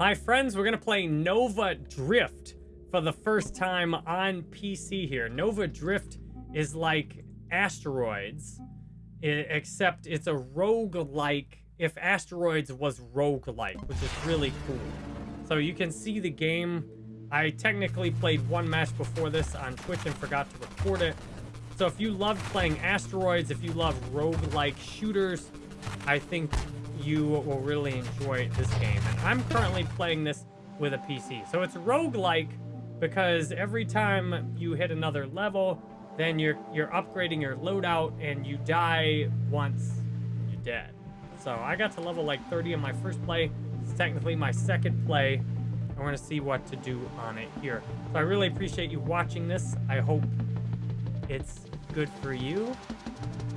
Hi friends, we're gonna play Nova Drift for the first time on PC here. Nova Drift is like Asteroids, except it's a rogue-like if Asteroids was rogue-like, which is really cool. So you can see the game. I technically played one match before this on Twitch and forgot to record it. So if you love playing Asteroids, if you love rogue-like shooters, I think you will really enjoy this game. And I'm currently playing this with a PC. So it's rogue-like because every time you hit another level, then you're you're upgrading your loadout and you die once, you're dead. So I got to level like 30 in my first play. It's technically my second play. I want to see what to do on it here. So I really appreciate you watching this. I hope it's good for you.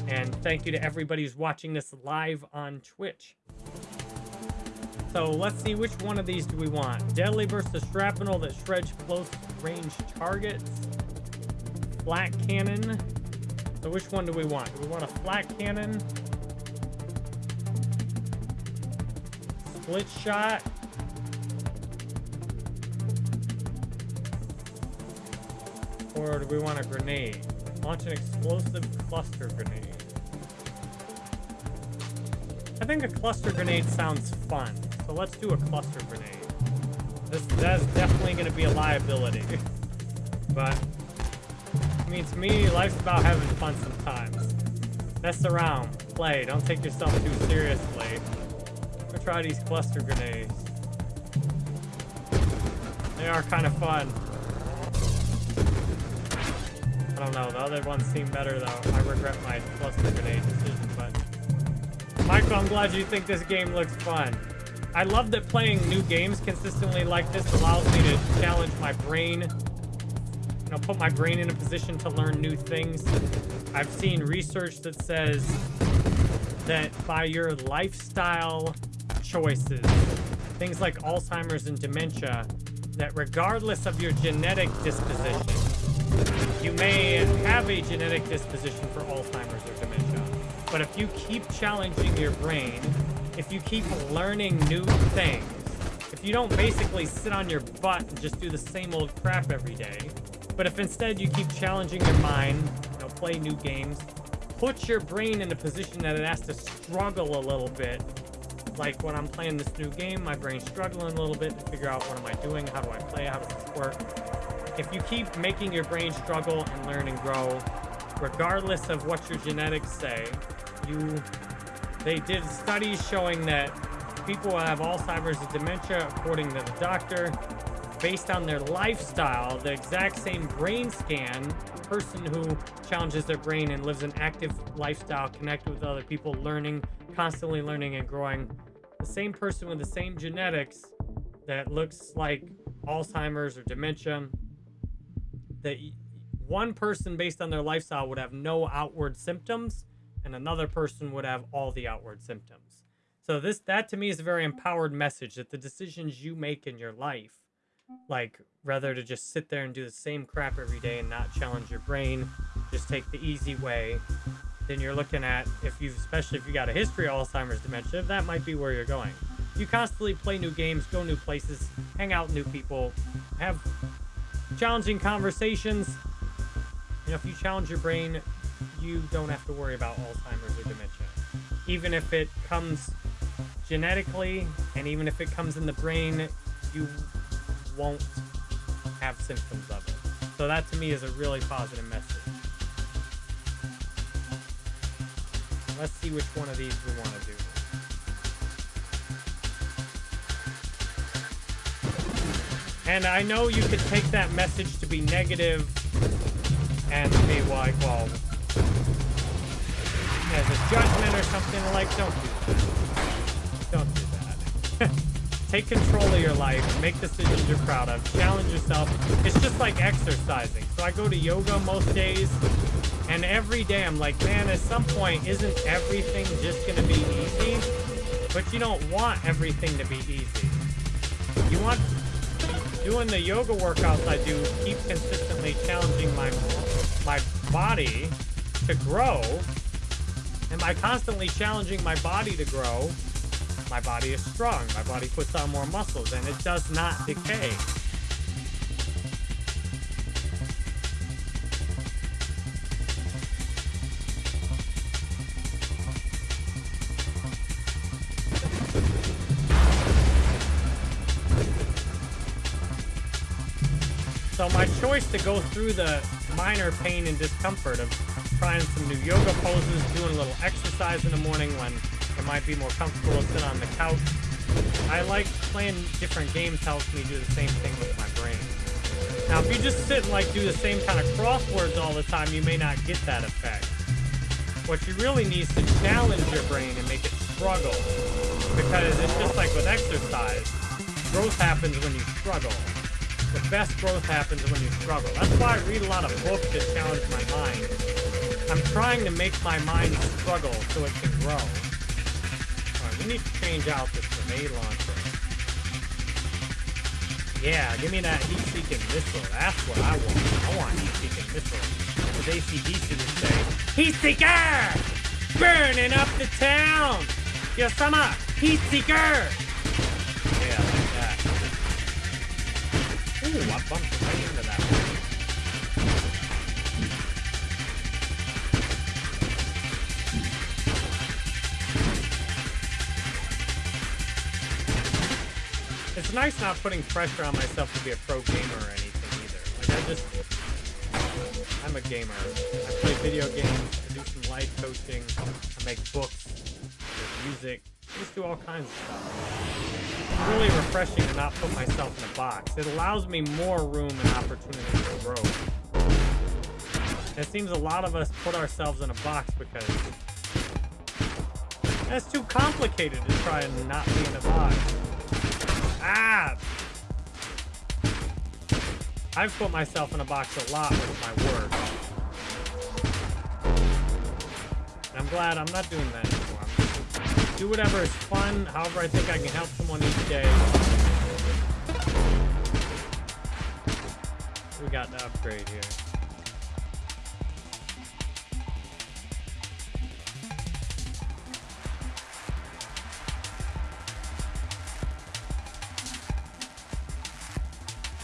And thank you to everybody who's watching this live on Twitch. So let's see, which one of these do we want? Deadly of shrapnel that shreds close range targets. Flak cannon. So which one do we want? Do we want a flak cannon? Split shot? Or do we want a grenade? Launch an explosive cluster grenade. I think a cluster grenade sounds fun, so let's do a cluster grenade. This That's definitely going to be a liability. but, I mean, to me, life's about having fun sometimes. Mess around, play, don't take yourself too seriously. Go try these cluster grenades. They are kind of fun. I don't know. The other ones seem better, though. I regret my cluster grenade decision. Michael, I'm glad you think this game looks fun. I love that playing new games consistently like this allows me to challenge my brain. You know, put my brain in a position to learn new things. I've seen research that says that by your lifestyle choices, things like Alzheimer's and dementia, that regardless of your genetic disposition, you may have a genetic disposition for Alzheimer's or but if you keep challenging your brain, if you keep learning new things, if you don't basically sit on your butt and just do the same old crap every day, but if instead you keep challenging your mind, you know, play new games, put your brain in a position that it has to struggle a little bit. Like when I'm playing this new game, my brain's struggling a little bit to figure out what am I doing, how do I play, how does this work if you keep making your brain struggle and learn and grow, regardless of what your genetics say, you they did studies showing that people have Alzheimer's and dementia, according to the doctor, based on their lifestyle, the exact same brain scan, person who challenges their brain and lives an active lifestyle, connected with other people, learning, constantly learning and growing, the same person with the same genetics that looks like Alzheimer's or dementia that one person based on their lifestyle would have no outward symptoms and another person would have all the outward symptoms. So this that to me is a very empowered message that the decisions you make in your life, like rather to just sit there and do the same crap every day and not challenge your brain, just take the easy way, then you're looking at if you especially if you got a history of Alzheimer's dementia, that might be where you're going. You constantly play new games, go new places, hang out new people, have challenging conversations. You know, if you challenge your brain, you don't have to worry about Alzheimer's or dementia. Even if it comes genetically, and even if it comes in the brain, you won't have symptoms of it. So that to me is a really positive message. Let's see which one of these we want to do. And I know you could take that message to be negative and be like, well, judgment or something like, don't do that. Don't do that. take control of your life, make decisions you're proud of, challenge yourself. It's just like exercising. So I go to yoga most days, and every day I'm like, man, at some point, isn't everything just going to be easy? But you don't want everything to be easy. You want doing the yoga workouts I do keep consistently challenging my my body to grow. And by constantly challenging my body to grow, My body is strong. My body puts on more muscles, and it does not decay. So my choice to go through the minor pain and discomfort of trying some new yoga poses, doing a little exercise in the morning when it might be more comfortable to sit on the couch. I like playing different games helps me do the same thing with my brain. Now, if you just sit and like do the same kind of crosswords all the time, you may not get that effect. What you really need is to challenge your brain and make it struggle. Because it's just like with exercise. Growth happens when you struggle. The best growth happens when you struggle. That's why I read a lot of books that challenge my mind. I'm trying to make my mind struggle so it can grow. Alright, we need to change out this grenade launcher. Yeah, give me that heat-seeking missile. That's what I want. I want heat-seeking missile. As ACDC would say, Heat-seeker! Burning up the town! Yo, summer! Heat-seeker! Yeah, like that. Ooh, I bumped It's nice not putting pressure on myself to be a pro gamer or anything either. Like, I just... I'm a gamer. I play video games, I do some life coaching, I make books, I music, I just do all kinds of stuff. It's really refreshing to not put myself in a box. It allows me more room and opportunity to grow. It seems a lot of us put ourselves in a box because that's too complicated to try and not be in a box. I've put myself in a box a lot with my work. And I'm glad I'm not doing that anymore. Do whatever is fun, however I think I can help someone each day. We got the upgrade here.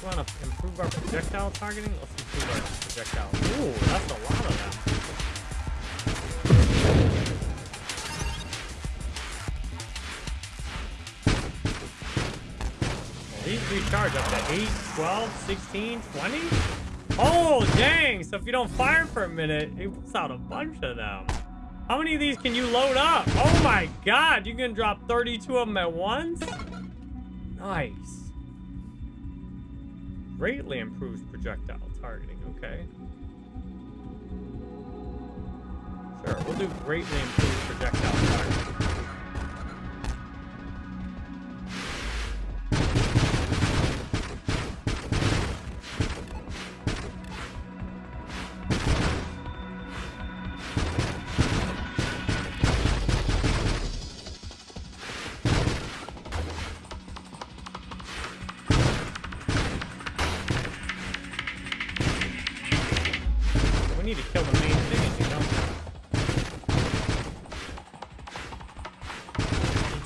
We want to improve our projectile targeting? Let's improve our projectile. Ooh, that's a lot of them. These recharge up to 8, 12, 16, 20? Oh, dang! So if you don't fire for a minute, it puts out a bunch of them. How many of these can you load up? Oh my god, you can drop 32 of them at once? Nice. Greatly improves projectile targeting, okay. Sure, we'll do greatly improved projectile targeting.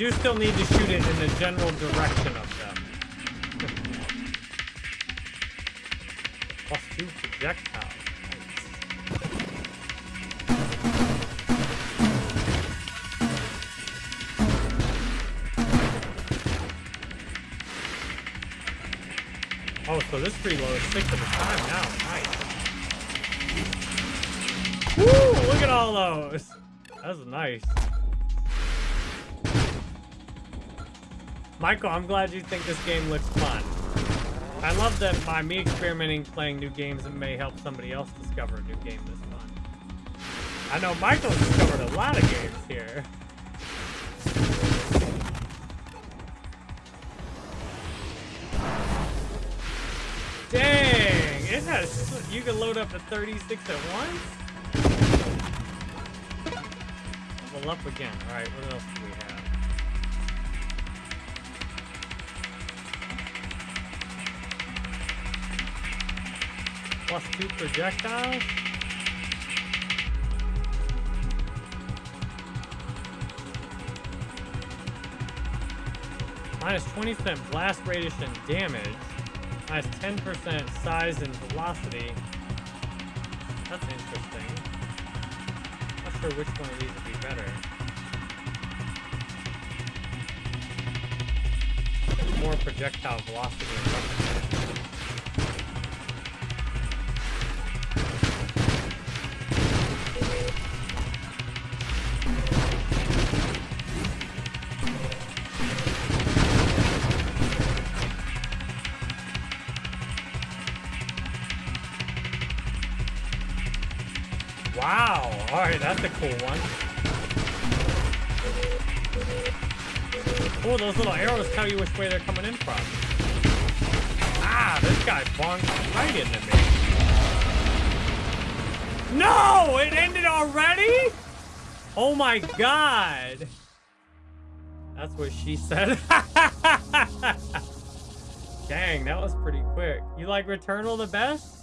Do still need to shoot it in the general direction of them. Plus two projectiles. Oh, so this reload is six at a time now. Nice. Woo! Look at all those. That's nice. Michael, I'm glad you think this game looks fun. I love that by me experimenting playing new games, it may help somebody else discover a new game this fun. I know Michael's discovered a lot of games here. Dang! It has, you can load up to 36 at once? Level up again. Alright, what else do we have? Plus two projectiles? Minus 20% blast radius and damage. Minus 10% size and velocity. That's interesting. Not sure which one of these would be better. More projectile velocity that's a cool one. Oh, those little arrows tell you which way they're coming in from. Ah, this guy bonked right into me. No! It ended already? Oh my god. That's what she said. Dang, that was pretty quick. You like Returnal the best?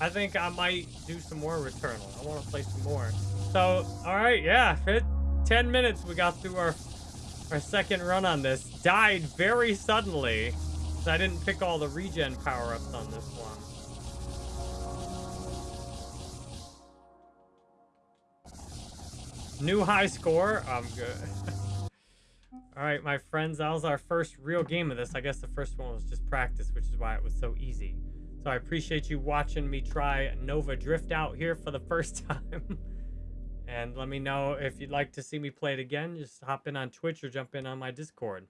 I think I might do some more Returnal. I want to play some more. So, all right, yeah, it, 10 minutes we got through our our second run on this. Died very suddenly. So I didn't pick all the regen power-ups on this one. New high score. I'm good. all right, my friends, that was our first real game of this. I guess the first one was just practice, which is why it was so easy. So I appreciate you watching me try Nova Drift out here for the first time. and let me know if you'd like to see me play it again. Just hop in on Twitch or jump in on my Discord.